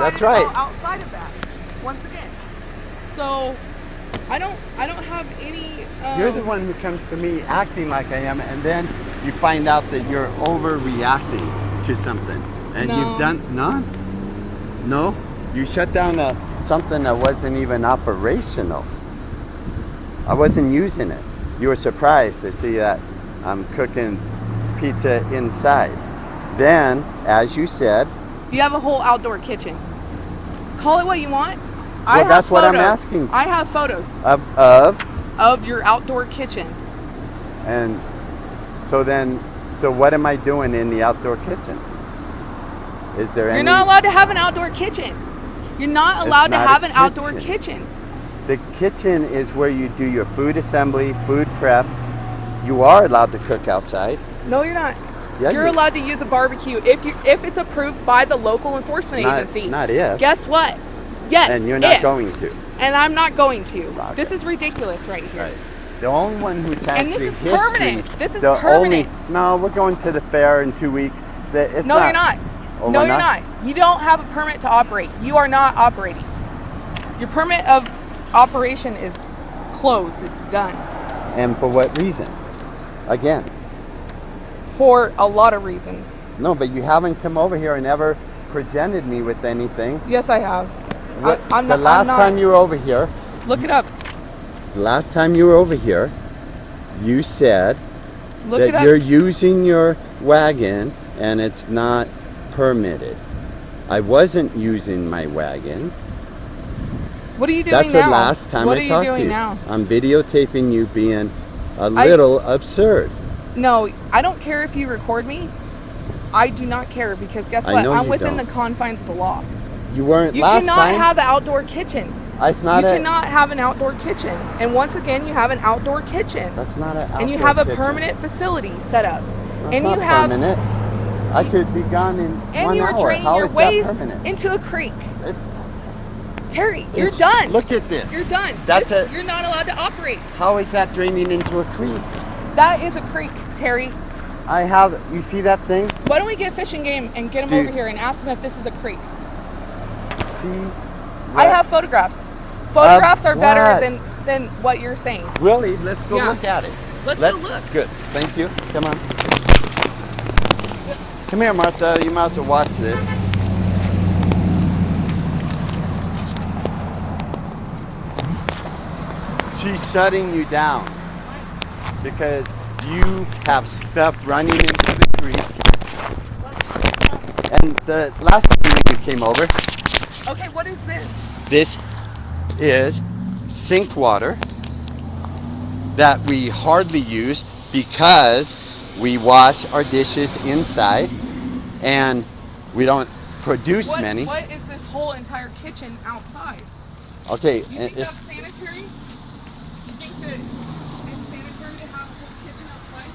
That's right. Outside of that. Once again. So I don't I don't have any um, You're the one who comes to me acting like I am, and then you find out that you're overreacting to something, and No. you've done none. no. You shut down a, something that wasn't even operational. I wasn't using it. You were surprised to see that I'm cooking pizza inside. Then, as you said, You have a whole outdoor kitchen. Call it what you want. I Well, have that's what I'm photos. asking. I have photos of of of your outdoor kitchen. and so then, so what am I doing in the outdoor kitchen? Is there You're any? not allowed to have an outdoor kitchen. You're not allowed to not have an outdoor kitchen. The kitchen is where you do your food assembly, food prep. You are allowed to cook outside. No, you're not. Yeah, you're you- allowed to use a barbecue if you if it's approved by the local enforcement Not- agency. not if. Guess what? Yes. and you're not if. going to. And I'm not going to. Okay. This is ridiculous right here. The only one who's And this is history. permanent. This is the permanent. Only, no, we're going to the fair in two weeks. It's no, you're not. Oh, no, you're not? not? You don't have a permit to operate. You are not operating. Your permit of operation is closed. It's done. And for what reason? Again, For a lot of reasons. no, but you haven't come over here and ever presented me with anything. Yes, I have. What- I, the not, last time you were over here, Look it up. the last time you were over here, you said Look that you're using your wagon and it's not permitted. I wasn't using my wagon. What are you doing That's now? the last time what I talked you to you. now? I'm videotaping you being a little absurd. No, I don't care if you record me. I do not care because guess I what? know I'm you within don't. the confines of the law. You weren't You last cannot time. have an outdoor kitchen. Ah, it's not you cannot have an outdoor kitchen. And once again, you have an outdoor kitchen. That's not an. and you have a permanent facility set up. That's and not you have permanent. I could be gone in and one you're hour. draining How your is waste that permanent? into a creek. It's, Terry, you're it's- done. Look at this. You're done. That's This- a. You're not allowed to operate. How is that draining into a creek? That is a creek, Terry. I have. You see that thing? Why don't we get Fish and Game and get him Dude. over here and ask him if this is a creek? See. I have photographs. Photographs are better what? than than what you're saying. Really? Let's go Yeah. look at it. Let's go look. Good. Thank you. Come on. Come here, Martha. You might as well watch this. She's shutting you down because you have stuff running into the creek. And the last time you came over, Okay, what is this? this is sink water that we hardly use because we wash our dishes inside and we don't produce What, many. what is this whole entire kitchen outside? Okay, You think it's, that's sanitary? You think that it's sanitary to have a whole kitchen outside?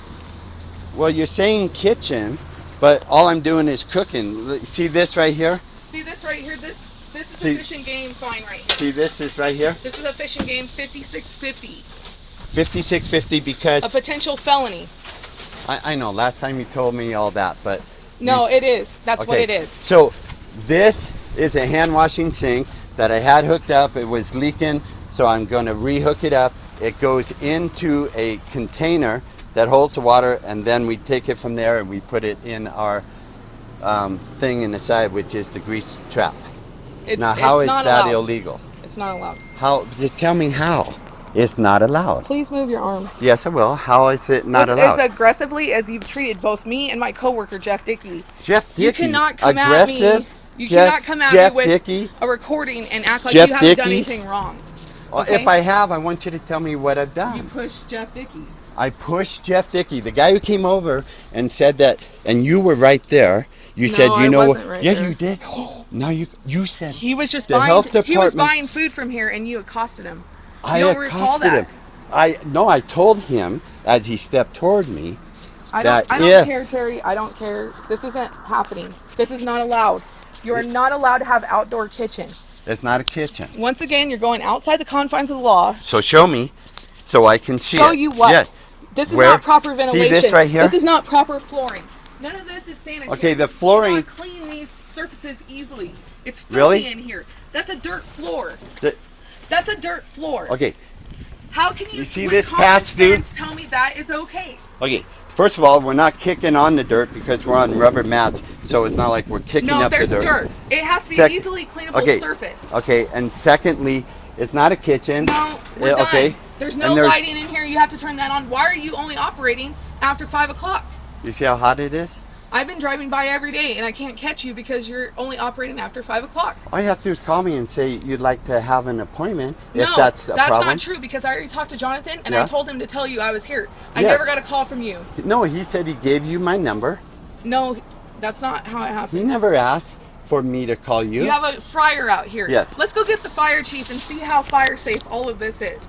Well, you're saying kitchen, but all I'm doing is cooking. See this right here? See this right here? This this is See- a Fish and Game fine right here. See this is right here? This is a Fish and Game 5650, 5650 because a potential felony. I, I know last time you told me all that, but No, it is. That's what Okay, it is. So this is a hand washing sink that I had hooked up. It was leaking, so I'm going to rehook it up. It goes into a container that holds the water, and then we take it from there and we put it in our um, thing in the side, which is the grease trap. It's, now, how is that allowed. illegal? It's not allowed. How? Tell me how. It's not allowed. Please move your arm. Yes, I will. How is it not As- allowed? As aggressively as you've treated both me and my coworker Jeff Dickey. Jeff Dickey. You cannot come aggressive. at me. You Jeff, cannot come at Jeff me with Dickey. a recording and act like Jeff you haven't done anything wrong. Well, okay. If I have, I want you to tell me what I've done. You push Jeff Dickey. I pushed Jeff Dickey, the guy who came over and said that, and you were right there. You said, you I know, right yeah, there. you did. Oh, now you you said He was just The buying. health he was buying food from here, and you accosted him. You I accosted that. him. I no, I told him as he stepped toward me. I don't. I don't if- care, Terry. I don't care. This isn't happening. This is not allowed. You are not allowed to have outdoor kitchen. It's not a kitchen. Once again, you're going outside the confines of the law. So show me, so I can see Show it. you what? Yeah. This is Where- not proper ventilation. See this right here? This is not proper flooring. None of this is sanitary. Okay, the You flooring- cannot clean these surfaces easily. It's filthy Really? in here. That's a dirt floor. The- That's a dirt floor. Okay, How can you, You see this fast food? Tell me that is okay. okay. First of all, we're not kicking on the dirt because we're on rubber mats, so it's not like we're kicking No, up the dirt. No, there's dirt. It has to be Sec- easily cleanable okay. surface. Okay, and secondly, it's not a kitchen. No, we're uh, Yeah, done. okay. There's no there's- lighting in here. You have to turn that on. Why are you only operating after five o'clock? You see how hot it is? I've been driving by every day and I can't catch you because you're only operating after five o'clock. All you have to do is call me and say you'd like to have an appointment if no, that's a problem. not true because I already talked to Jonathan and I told him to tell you I was here. I Yes. never got a call from you. No, he said he gave you my number. No, that's not how it happened. He never asked for me to call you. You have a fryer out here. Yes. Let's go get the fire chief and see how fire safe all of this is.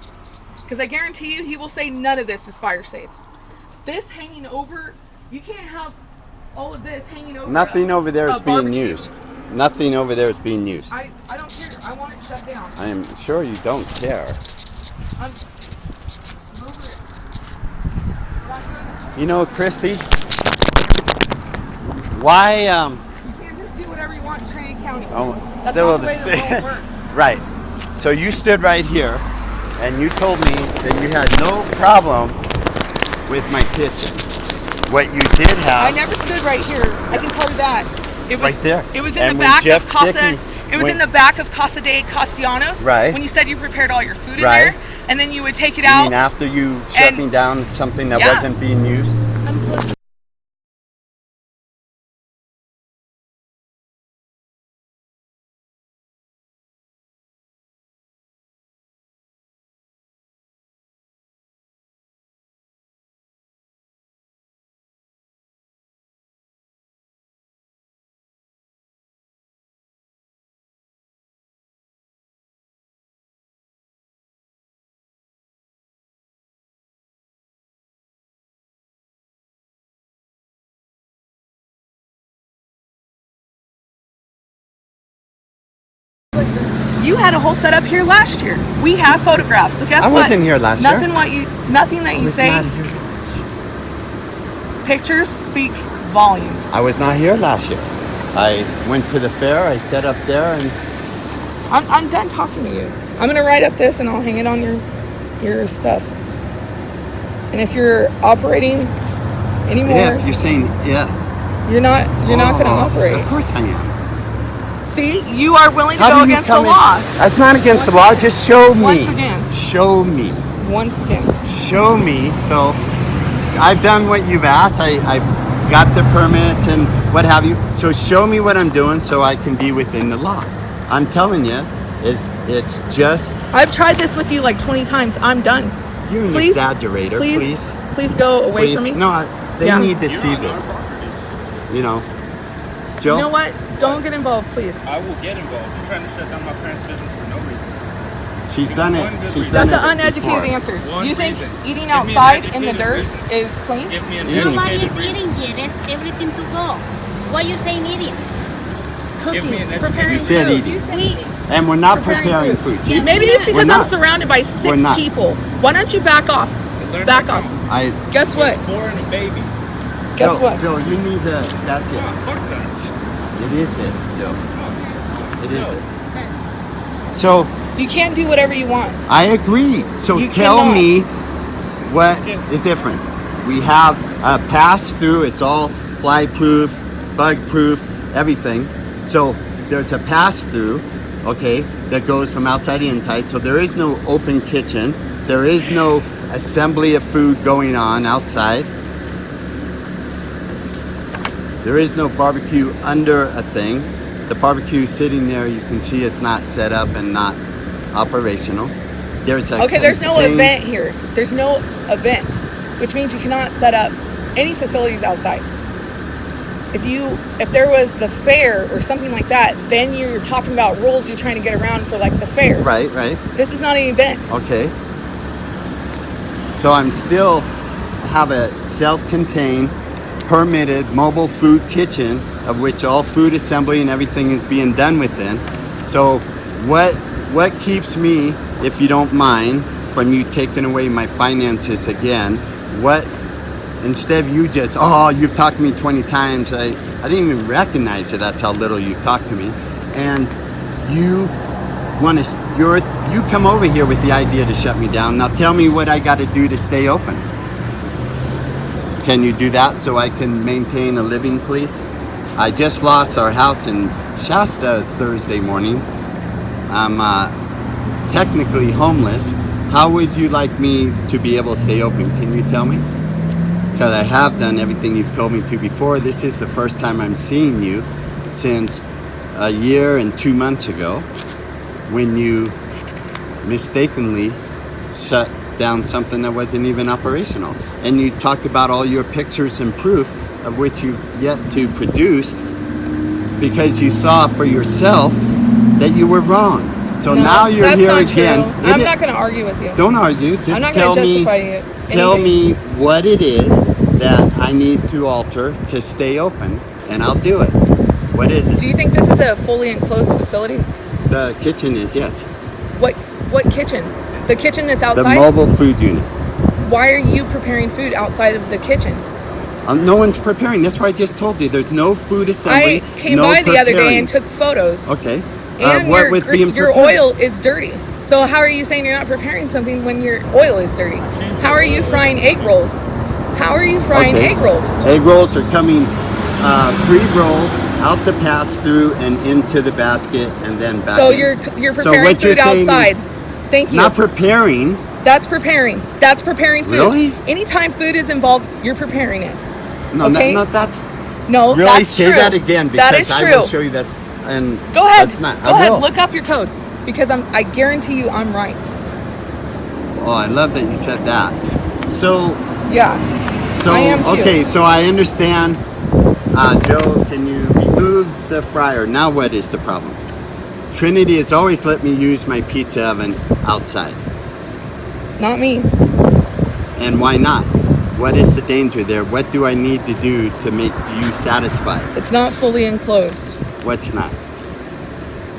Because I guarantee you, he will say none of this is fire safe. This hanging over, you can't have all of this hanging over. Nothing a- over there is being barbecue. used. Nothing over there is being used. I, I don't care. I want it shut down. I am sure you don't care. I'm, I'm over it. Not doing this. You know, Christy, why, um, You can't just do whatever you want in Trinity County. oh, That's will the way the world works. right. So you stood right here and you told me that you had no problem with my kitchen. What you did have. I never stood right here. I can tell you that. It was Right there. It was in And the back Jeff of Casa. Dickey it was in the back of Casa de Castellanos. Right. When you said you prepared all your food in Right. there, and then you would take it You out. mean after you shut And- me down something that Yeah. wasn't being used? You had a whole setup here last year. We have photographs. So guess I what? wasn't here last year. nothing what you nothing that you say. Pictures speak volumes. I was not here last year. I went to the fair, I sat up there and I'm, I'm done talking to you. I'm gonna write up this and I'll hang it on your your stuff. And if you're operating anymore, yeah, you're saying yeah. you're not you're not gonna Oh, operate. Of course I am. See, you are willing to How go against the in- law. That's not against the law. Just show me. Once again. Show me. Once again. Show me. So I've done what you've asked. I, I got the permit and what have you. So show me what I'm doing so I can be within the law. I'm telling you, it's it's just I've tried this with you like 20 times. I'm done. you're an Please, exaggerator. Please, Please, please go away please. from me. No, I- they Yeah. need to You're see this. You know, Joe. You know what? Don't get involved, please. I will get involved. You're trying to shut down my parents' business for no reason. She's done it. She's reason. done That's it an uneducated before. answer. One you think reason. eating Give me an outside in the dirt reason. is clean? Give me an Eating. Nobody is reason. eating yet. There's everything to go. Why are you saying eating? Cooking, me an educated- preparing You said food. eating. We And we're not Preparing preparing food. food. See, Maybe it's because I'm surrounded by six people. Why don't you back off? Back off. I Guess what? It's boring a baby. Guess Joe, what? Joe, you need to. That's it. fuck that. It is it, Joe. It is it. So You can't do whatever you want. I agree. So You tell cannot. me what is different. We have a pass through. It's all fly proof, bug proof, everything. So there's a pass through, okay, that goes from outside to inside. So there is no open kitchen. There is no assembly of food going on outside. There is no barbecue under a thing. The barbecue is sitting there. You can see it's not set up and not operational. There's a Okay, there's no contained- event here. There's no event, which means you cannot set up any facilities outside. If you if there was the fair or something like that, then you're talking about rules you're trying to get around for like the fair. Right, right. This is not an event. Okay. So I'm still have a self-contained, permitted mobile food kitchen of which all food assembly and everything is being done within. So what what keeps me, if you don't mind, from you taking away my finances again? What instead of you just oh you've talked to me 20 times I, I didn't even recognize it that's how little you've talked to me and you want to, you're, you come over here with the idea to shut me down. Now tell me what I got to do to stay open. Can you do that so I can maintain a living, please? I just lost our house in Shasta Thursday morning. I'm uh, technically homeless. How would you like me to be able to stay open? Can you tell me? Because I have done everything you've told me to before. This is the first time I'm seeing you since a year and two months ago when you mistakenly shut down something that wasn't even operational. And you talked about all your pictures and proof of which you've yet to produce because you saw for yourself that you were wrong. So No, now you're that's here not again. True. I'm i- not going to argue with you. don't argue. Just I'm not going to me. justify you. Tell me what it is that I need to alter to stay open, and I'll do it. What is it? Do you think this is a fully enclosed facility? The kitchen is yes. What what kitchen? The kitchen that's outside? The mobile food unit. Why are you preparing food outside of the kitchen? Um, no one's preparing. That's what I just told you. There's no food assembly. I came no by the other day and took photos, Okay. and uh, what your with being your prepared? oil is dirty. So how are you saying you're not preparing something when your oil is dirty? How are you frying egg rolls? How are you frying Okay. egg rolls? Egg rolls are coming uh, pre-rolled out the pass-through and into the basket and then back. So in. you're you're So preparing you're food is outside. Thank you. not preparing. That's preparing. That's preparing food. Really? Anytime food is involved, you're preparing it. No, Okay. no, no, that's No, really that's say true. that again because that is I will show you that's and Go ahead. That's not. Go I ahead. will. Look up your codes because I'm. I guarantee you, I'm right. Oh, I love that you said that. So, Yeah. so I am too. okay, so I understand. Uh, Joe, can you remove the fryer? Now, what is the problem? Trinity has always let me use my pizza oven outside, Not me. and why not? What is the danger there? What do I need to do to make you satisfied? It's not fully enclosed. What's not?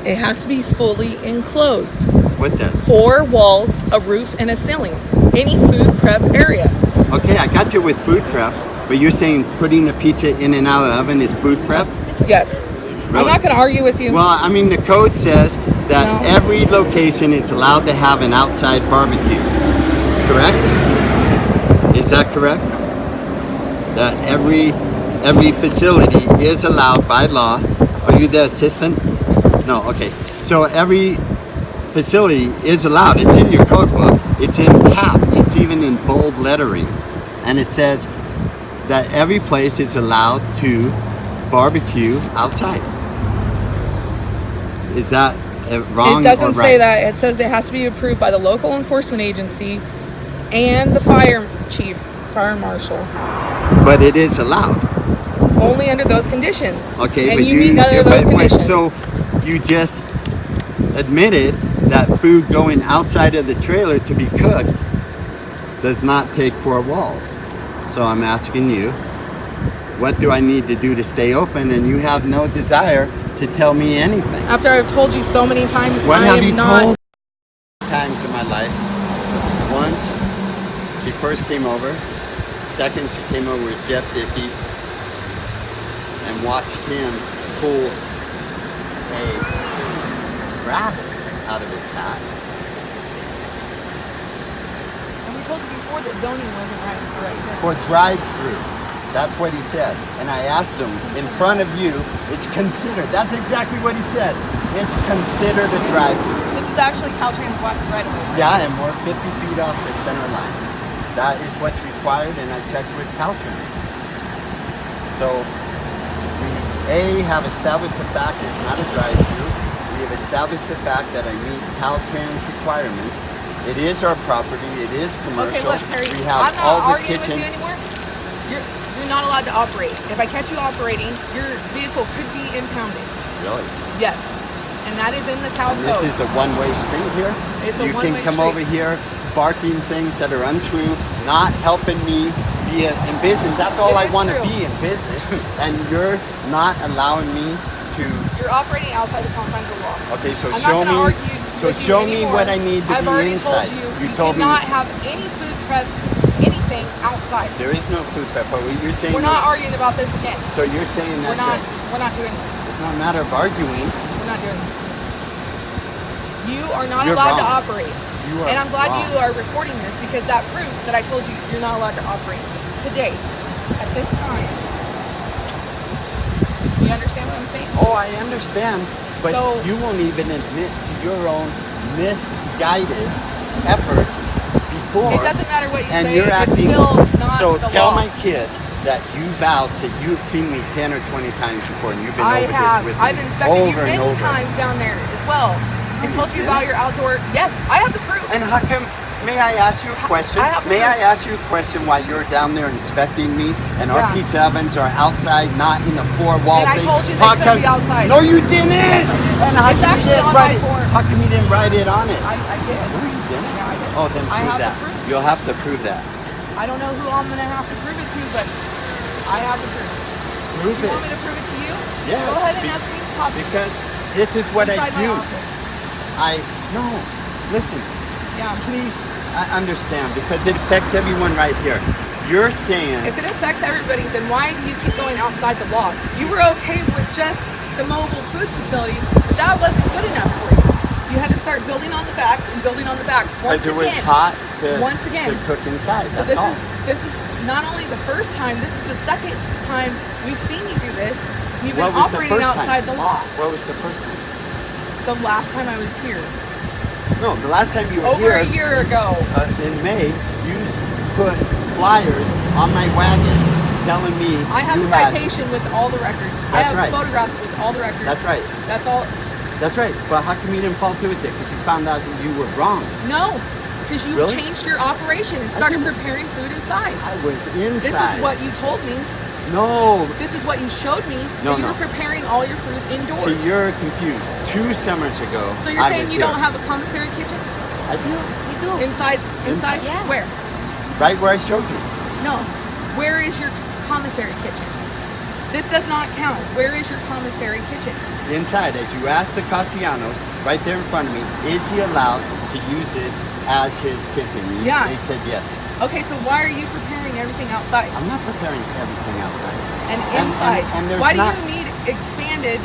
It has to be fully enclosed. What does? Four walls, a roof, and a ceiling. Any food prep area. Okay, I got you with food prep, but you're saying putting a pizza in and out of the oven is food prep? Yes. I'm not going to argue with you. Well, I mean, the code says that No. every location is allowed to have an outside barbecue. Correct? Is that correct? That every every facility is allowed by law. Are you the assistant? No. Okay. So every facility is allowed. It's in your code book. It's in caps. It's even in bold lettering, and it says that every place is allowed to barbecue outside. Is that wrong it doesn't or say that. It says it has to be approved by the local enforcement agency and the fire chief, fire marshal. But it is allowed. Only under those conditions. Okay, and but you, you- of those but- but- conditions. So you just admitted that food going outside of the trailer to be cooked does not take four walls. So I'm asking you, what do I need to do to stay open? And you have no desire to tell me anything. After I've told you so many times, What I have am you not. told times in my life? Once, she first came over. Second, she came over with Jeff Dickey and watched him pull a rabbit out of his hat. And we told you before that zoning wasn't right for right. For drive-through. That's what he said. And I asked him, in front of you, it's considered. That's exactly what he said. It's considered a drive-through. This is actually Caltrans right away. Yeah, and we're 50 feet off the center line. That is what's required, and I checked with Caltrans. So, we A, have established the fact it's not a drive-through. We have established the fact that I meet Caltrans requirements. It is our property, it is commercial. Okay, look, Terry, we have I'm not all the arguing kitchen. with you anymore. You're, not allowed to operate. If I catch you operating, your vehicle could be impounded. Really? Yes. And that is in the Cal And this code. is a one-way street here. It's a you can come street. over here barking things that are untrue, not helping me be a, in business. That's all It I want to be in business, and you're not allowing me to. You're operating outside the confines of law. Okay, so I'm show me. So show me what I need to I've be already inside. Told you, you you told me cannot have any food prep, anything outside. there is no food prep. But you're saying We're not arguing about this again. so you're saying that We're not. We're not doing this. it's not a matter of arguing. we're not doing this. You are not You're allowed to operate. You are and I'm glad wrong. you are recording this because that proves that I told you you're not allowed to operate today, at this time. You understand what I'm saying? Oh, I understand, but So- you won't even admit to your own misguided efforts before. It doesn't matter what you and say. you're it's acting. still not so tell law. my kids that you vowed that you've seen me ten or twenty times before, and you've been I over have. this with I've me inspected you over and many over. times down there as well, I told you about your outdoor. Yes, I have the proof. And how come? May I ask you a question? I May proof. I ask you a question while you're down there inspecting me and our Yeah. pizza ovens are outside, not in the four-wall And I told you they How couldn't come- be outside. No, you didn't. And how it's actually you didn't on write my it? form. How come you didn't write it on it? I, I did. No, you didn't. Yeah, I did. Oh, then I prove that. proof. You'll have to prove that. I don't know who I'm gonna have to prove it to, but I have the proof. Prove You it. want me to prove it to you? Yeah, Go ahead and be- ask me copies. Because this is what I inside do. I no. Listen, Yeah. please. I understand because it affects everyone right here. You're saying If it affects everybody, then why do you keep going outside the law? You were okay with just the mobile food facility, but that wasn't good enough for. You had to start building on the back and building on the back. Once it was hot to, Once again. to cook inside. So this all. is this is not only the first time, this is the second time we've seen you do this. You've been was the operating time? outside the law. What was the first time? The last time I was here. No, the last time you were Over here a year ago. uh, in May, you put flyers on my wagon telling me I have a had- citation with all the records. I have right. photographs with all the records. That's right. That's all. That's right. But how come you didn't follow through with it? Because you found out that you were wrong. No, because you Really? changed your operation and started preparing food inside. I was inside. This is what you told me. No. This is what you showed me. No, that you no. were preparing all your food indoors. So you're confused. Two summers ago, so you're I saying was you here. don't have a commissary kitchen I do. You do. inside? Inside? Yeah. Where? Right where I showed you. No. Where is your commissary kitchen? This does not count. Where is your commissary kitchen? Inside, as you asked the Castellanos, right there in front of me, is he allowed to use this as his kitchen? Yeah. They said yes. Okay, so why are you preparing everything outside I'm not preparing everything outside. and and- inside? and there's why do you need expanded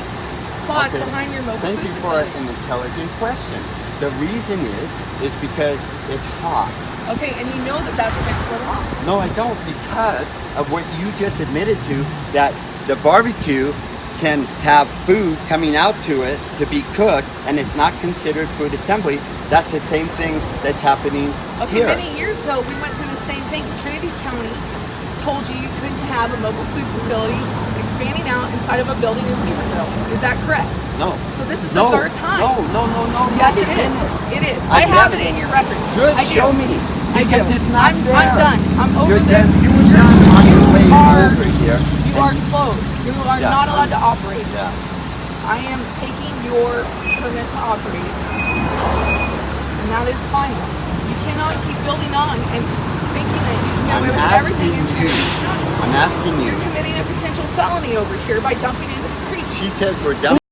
spots Okay. behind your mobile Thank you for facility? an intelligent question. The reason is, is because it's hot. Okay, and you know that that's against the law. No, I don't, because of what you just admitted to, that the barbecue can have food coming out to it to be cooked, and it's not considered food assembly. That's the same thing that's happening Okay, here. many years ago, we went through the same thing. Trinity County told you you couldn't have a mobile food facility expanding out inside of a building in Weaverville. Is that correct? No. So this is no, the third time. No, no, no, no. Yes, no, it is. It is. I I, have it in your record. Good, I do. show me. I do. Because it's not I'm, there. I'm done. I'm over this. You were done on your way over here. You are closed. You are Yeah, not allowed to operate. Yeah. I am taking your permit to operate. And that is fine. You cannot keep building on and thinking that you can get I'm away with everything asking in you. I'm asking you. You're committing a potential felony over here by dumping into the creek. She says we're done.